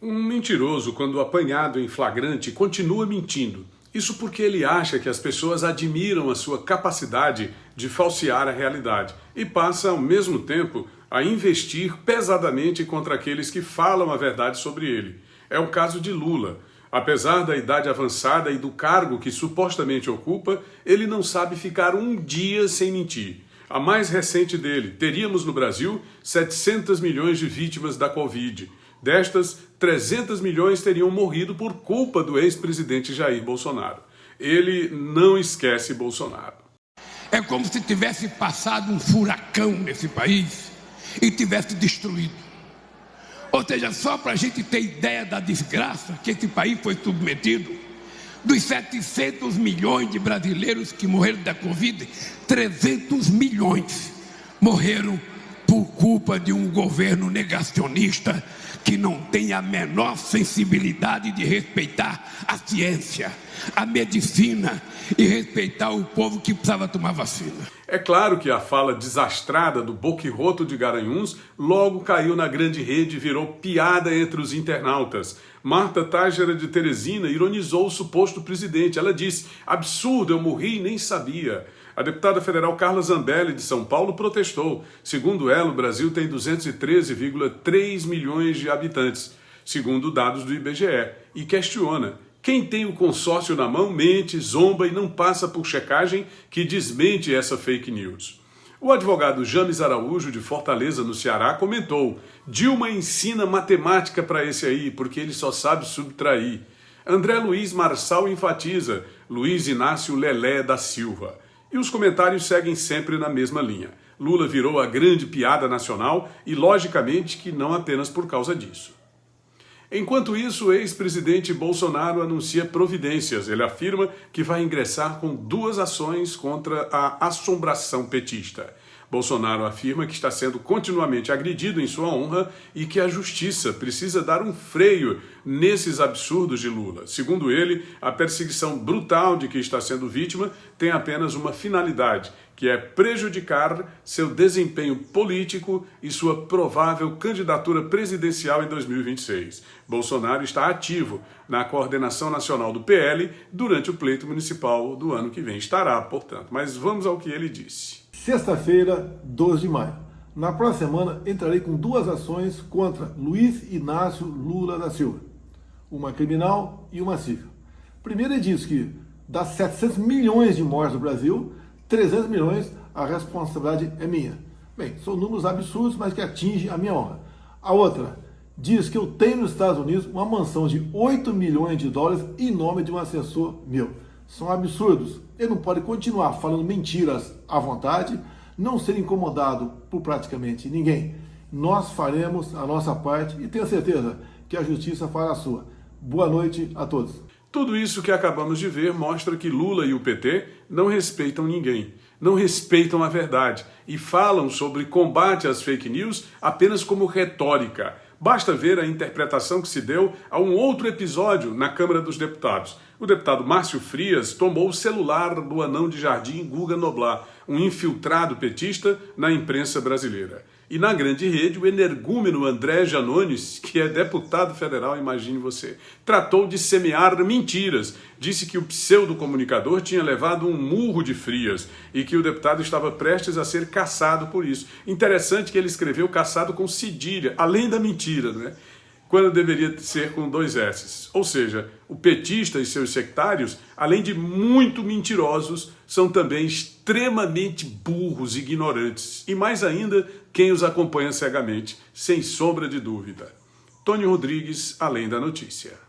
Um mentiroso, quando apanhado em flagrante, continua mentindo. Isso porque ele acha que as pessoas admiram a sua capacidade de falsear a realidade e passa, ao mesmo tempo, a investir pesadamente contra aqueles que falam a verdade sobre ele. É o caso de Lula. Apesar da idade avançada e do cargo que supostamente ocupa, ele não sabe ficar um dia sem mentir. A mais recente dele, teríamos no Brasil 700 milhões de vítimas da Covid. Destas, 300 milhões teriam morrido por culpa do ex-presidente Jair Bolsonaro. Ele não esquece Bolsonaro. É como se tivesse passado um furacão nesse país e tivesse destruído. Ou seja, só para a gente ter ideia da desgraça que esse país foi submetido, dos 700 milhões de brasileiros que morreram da Covid, 300 milhões morreram culpa de um governo negacionista que não tem a menor sensibilidade de respeitar a ciência, a medicina e respeitar o povo que precisava tomar vacina. É claro que a fala desastrada do boquirroto de Garanhuns logo caiu na grande rede e virou piada entre os internautas. Marta Tágera de Teresina ironizou o suposto presidente. Ela disse, absurdo, eu morri e nem sabia. A deputada federal Carla Zambelli, de São Paulo, protestou. Segundo ela, o Brasil tem 213,3 milhões de habitantes, segundo dados do IBGE, e questiona. Quem tem o consórcio na mão mente, zomba e não passa por checagem que desmente essa fake news. O advogado James Araújo, de Fortaleza, no Ceará, comentou Dilma ensina matemática para esse aí, porque ele só sabe subtrair. André Luiz Marçal enfatiza Luiz Inácio Lelé da Silva. E os comentários seguem sempre na mesma linha. Lula virou a grande piada nacional e, logicamente, que não apenas por causa disso. Enquanto isso, o ex-presidente Bolsonaro anuncia providências. Ele afirma que vai ingressar com duas ações contra a assombração petista. Bolsonaro afirma que está sendo continuamente agredido em sua honra e que a justiça precisa dar um freio nesses absurdos de Lula. Segundo ele, a perseguição brutal de que está sendo vítima tem apenas uma finalidade, que é prejudicar seu desempenho político e sua provável candidatura presidencial em 2026. Bolsonaro está ativo na coordenação nacional do PL durante o pleito municipal do ano que vem. Estará, portanto. Mas vamos ao que ele disse. Sexta-feira, 12 de maio. Na próxima semana, entrarei com duas ações contra Luiz Inácio Lula da Silva. Uma criminal e uma civil. Primeiro diz que das 700 milhões de mortes no Brasil, 300 milhões a responsabilidade é minha. Bem, são números absurdos, mas que atingem a minha honra. A outra diz que eu tenho nos Estados Unidos uma mansão de 8 milhões de dólares em nome de um assessor meu são absurdos. Ele não pode continuar falando mentiras à vontade, não ser incomodado por praticamente ninguém. Nós faremos a nossa parte e tenho certeza que a justiça fará a sua. Boa noite a todos. Tudo isso que acabamos de ver mostra que Lula e o PT não respeitam ninguém, não respeitam a verdade e falam sobre combate às fake news apenas como retórica. Basta ver a interpretação que se deu a um outro episódio na Câmara dos Deputados. O deputado Márcio Frias tomou o celular do anão de jardim Guga Noblar, um infiltrado petista na imprensa brasileira. E na grande rede, o energúmeno André Janones, que é deputado federal, imagine você, tratou de semear mentiras. Disse que o pseudo-comunicador tinha levado um murro de frias e que o deputado estava prestes a ser caçado por isso. Interessante que ele escreveu caçado com cedilha, além da mentira, não é? Quando deveria ser com dois S. Ou seja, o petista e seus sectários, além de muito mentirosos, são também extremamente burros e ignorantes. E mais ainda, quem os acompanha cegamente, sem sombra de dúvida. Tony Rodrigues, Além da Notícia.